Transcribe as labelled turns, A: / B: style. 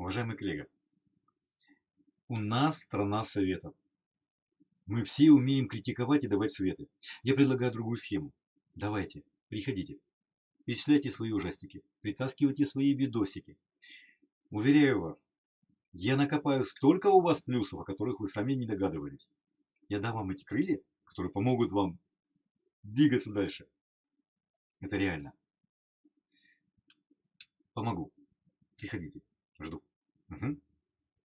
A: Уважаемый коллега, у нас страна советов. Мы все умеем критиковать и давать советы. Я предлагаю другую схему. Давайте, приходите, перечисляйте свои ужастики, притаскивайте свои видосики. Уверяю вас, я накопаю столько у вас плюсов, о которых вы сами не догадывались. Я дам вам эти крылья, которые помогут вам двигаться дальше. Это реально. Помогу. Приходите.